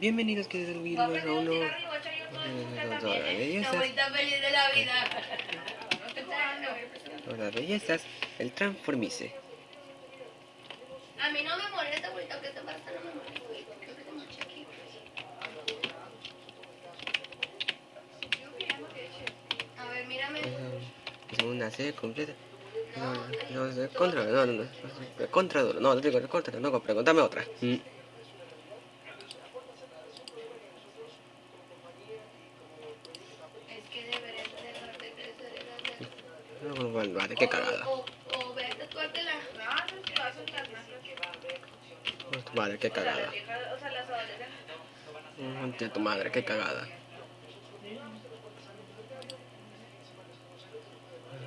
Bienvenidos que del video a uno de bellezas. feliz de la vida. Hola bellezas, el transformice. A mí no me molesta, que esta parte no me molesta. Creo que te manché aquí. A ver, mírame. Es una serie completa. No, no, no, contra, no, no, no, contra duro, no, digo, contra, no, pregúntame otra. Mm. Es que deberías dejar de crecer esas de- No, bueno, vale, qué cagada. Tu madre, qué cagada. Tía, tu madre, qué cagada.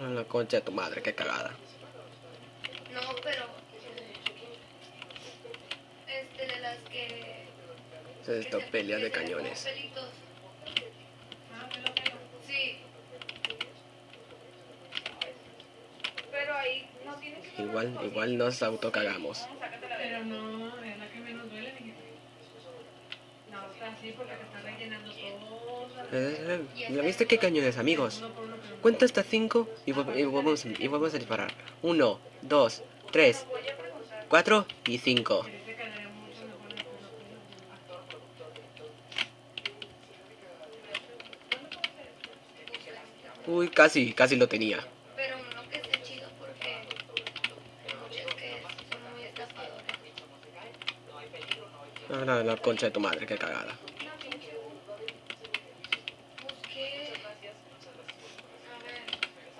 La concha de tu madre, qué cagada. No, pero. Este, de las que. Se se- pelea de cañones. pelitos. Ah, pelo, pelo. Sí. Pero ahí no tienes que. Igual, igual nos autocagamos. Pero no, es la que menos duele. No, está así porque te está rellenando todo. Eh, eh, ¿Ya viste qué cañones, amigos? Cuenta hasta 5 y, vol- y volvemos, y volvemos a disparar. 1, 2, 3, 4 y 5. Pero ese quedaría mucho mejor de uno por uno. Uy, casi, casi lo tenía. Pero uno que esté chido porque. Hay muchas que son muy estafadores. Ah, la, la concha de tu madre, qué cagada.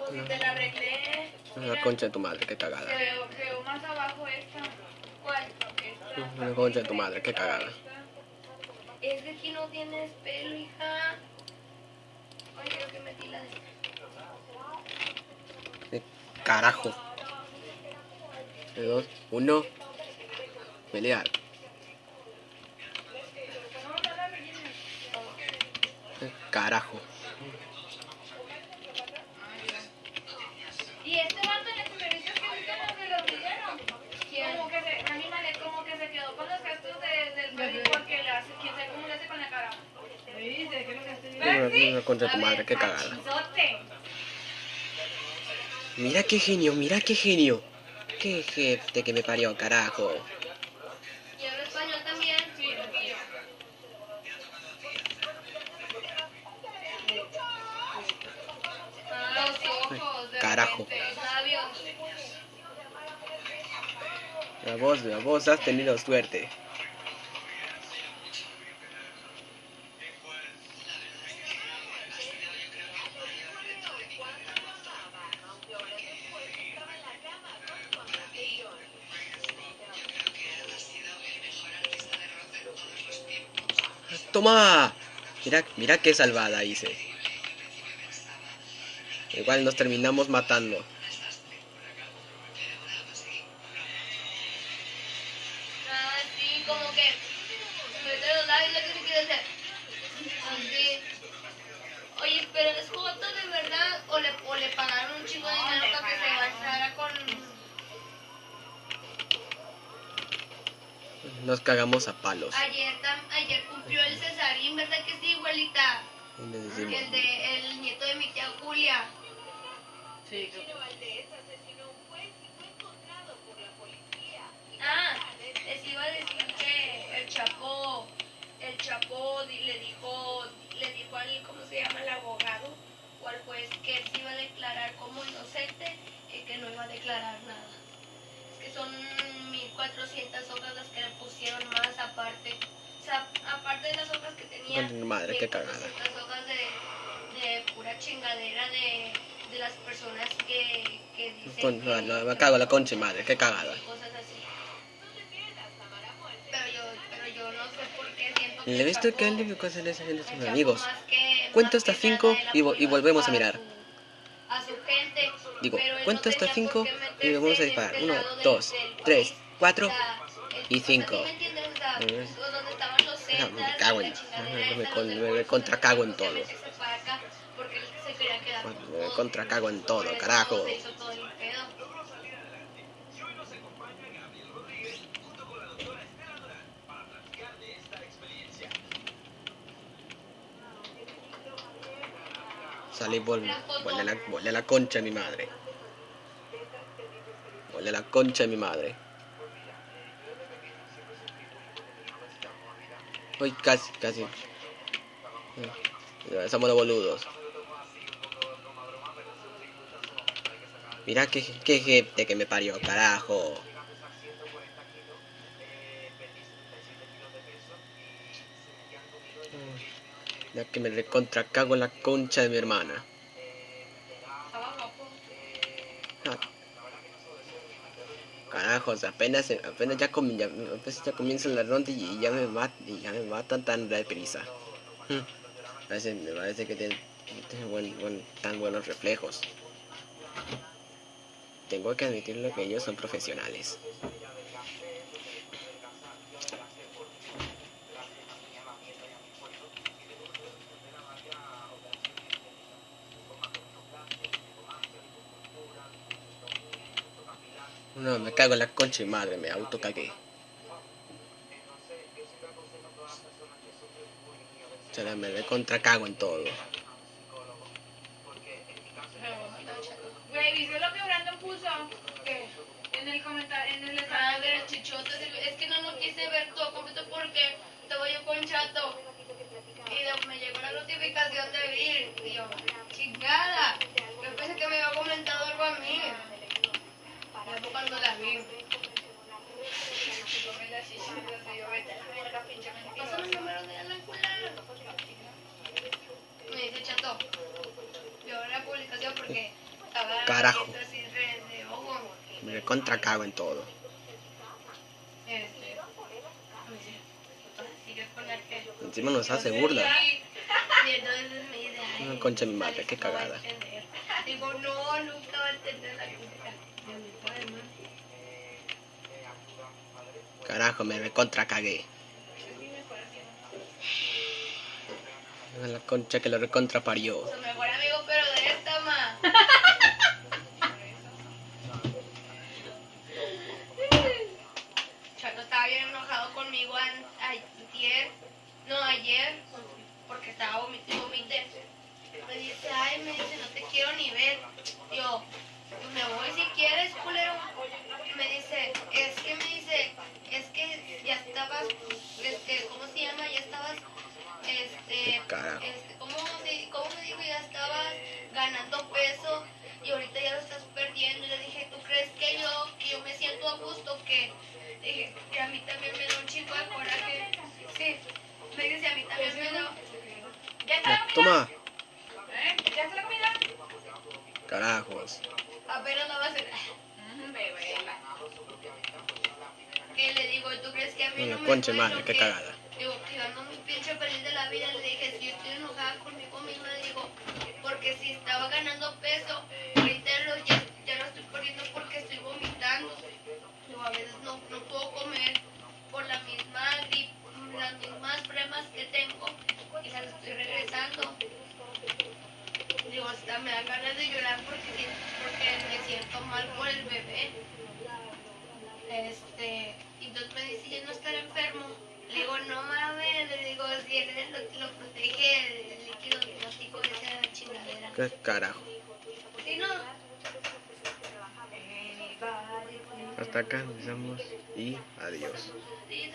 Si te la arreglé. La concha de tu madre, qué cagada. te veo más abajo esta. ¿Cuál? Esta. La concha de tu madre, qué cagada. Es que aquí no tienes pelo, hija. Ay, creo que metí la de. Carajo. 2, 1, pelear. Eh, Carajo. Y este vato en el servicio que es como que lo pidieron. ¿Quién? Como que se, animale, como que se quedó con los gestos de, del pelo porque le hace, quién sabe cómo le hace con la cara. ¿Viste? ¿Qué es lo que de tu madre, qué cagada. Mira qué genio, mira qué genio. Qué jefe que me parió, carajo. Carajo. La voz, la voz, has tenido suerte. ¡Toma! Mira, mira qué salvada hice. Igual nos terminamos matando. Ah, sí, como que. Mete los labios lo que se quiere hacer. Así. Oye, pero es joto de verdad. O le, o le pagaron un chingo de dinero para que se gastara con. Nos cagamos a palos. Ayer, tam- ayer cumplió el cesarín, ¿verdad que sí, abuelita? Y le decimos, El, de, el nieto de mi tía Julia. Sí, creo que- Ah, les iba a decir que el Chapo, el Chapo le dijo, le dijo al, ¿cómo se llama? El abogado o al juez que él se iba a declarar como inocente y que no iba a declarar nada. Es que son 1400 hojas las que le pusieron más aparte. O sea, aparte de las hojas que tenía. Madre, qué cagada. 1400 hojas de, de pura chingadera de, de las personas que, que dicen. Con- que- no, no, me cago en la concha madre, qué cagada. cosas así. Pero yo, pero yo no sé por qué siento ¿Le viste Chapo- que él le hacer esa gente sus amigos? que- más hasta que cinco nada, él y vo- y volvemos a mirar. A su gente. Digo, no cuenta hasta tenía 5 por qué y vamos a disparar. este 1, lado del- 2, del 3, país. 4 O sea, el- y o sea, 5. ¿sí me me cago en- me- me del me Golfo, contracago en todo. Contra cago en todo, carajo. Salí, vol, volé la, volé la concha de mi madre. Volé la concha de mi madre. Uy, casi, casi. Somos los boludos. Mira qué, qué gente que me parió, carajo. Ya que me recontra cago en la concha de mi hermana. Ah. Carajos, apenas, apenas ya, comi- ya, apenas ya comienza la ronda y ya me y ya me matan tan deprisa. Hmm. Parece, me parece que tiene, buen- tan buenos reflejos. Tengo que admitirlo que ellos son profesionales. No, me cago en la concha y madre, me autocagué. Se la me recontra cago en todo. Güey, ¿viste que puso? ¿Qué? En el comentario, en el de los chichotes. Es que no lo quise ver todo completo porque estaba yo con chato. Y me llegó la notificación de Vir. Y yo, chingada. Yo pensé que me había comentado algo a mí. Ya cuando la vi. El número de la. Me dice chato. Yo la publicación porque estaba Carajo. viendo así de, de ojo. Me recontra cago en todo. Encima nos hace burla. Una concha mi madre, qué no cagada. Digo, no, nunca va a entender la. Carajo, me recontra cagué. La concha que lo recontra parió. Su mejor amigo, pero de esta, ma. Chato estaba bien enojado conmigo ayer, no ayer, porque estaba vomitando, vomité. Me dice, ay, me dice, no te quiero ni ver. Yo, me voy si quieres, culero. Me dice, es que me dice, es que ya estabas, este, ¿cómo se llama? Ya estabas, este, este, ¿cómo, ¿cómo me dijo? Ya estabas ganando peso toma. ¿Eh? ¿Ya está la comida? Carajos. Apenas la va a hacer. Ujú, bebé. Que le digo, ¿tú crees que a mí No, no, me concha duele madre, qué qué? cagada. Digo, que ando muy pinche feliz de la vida. Le dije, si yo estoy enojada conmigo misma, le digo, porque si estaba ganando peso, ahorita lo, ya, ya lo estoy perdiendo porque me da ganas de llorar porque, porque me siento mal por el bebé. Este, y entonces me dice, ¿ya no estar enfermo? Le digo, no mames, le digo, si él lo, lo protege el líquido hipnótico de esa chingadera. ¿Qué carajo? Si no, Hasta acá empezamos y adiós. sí,